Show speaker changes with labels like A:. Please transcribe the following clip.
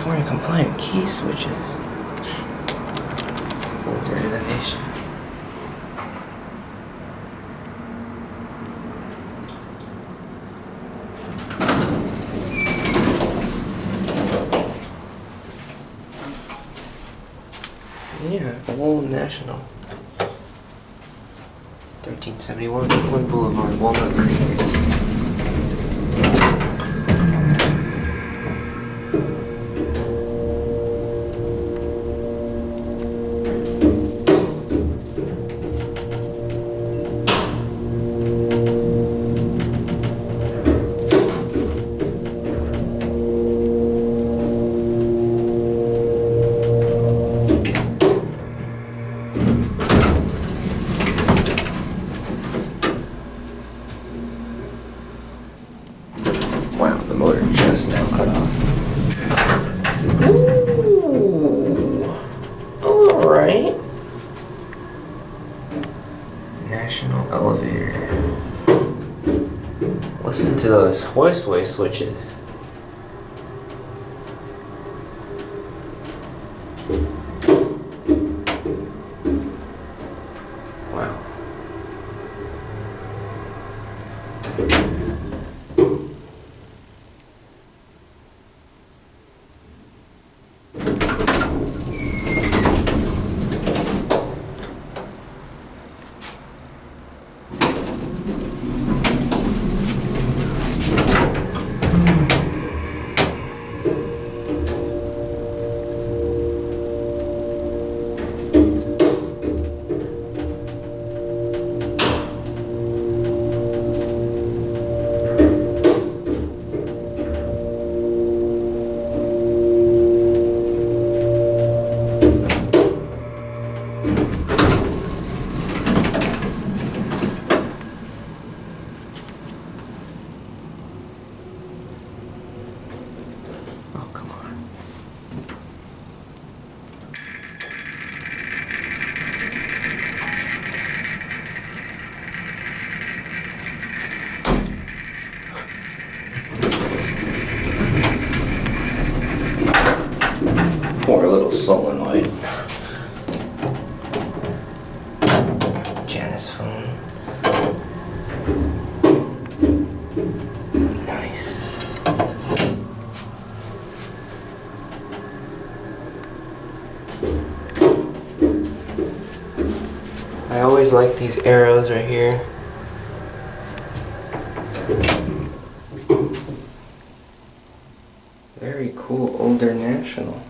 A: California compliant key switches. Older innovation. Yeah, Old National. 1371 Brooklyn Boulevard, Walnut Creek. The motor just now cut off. Ooh. Alright. National elevator. Listen to those hoistway switches. Wow. Oh, come on. Poor little solenoid. I always like these arrows right here. Very cool, older national.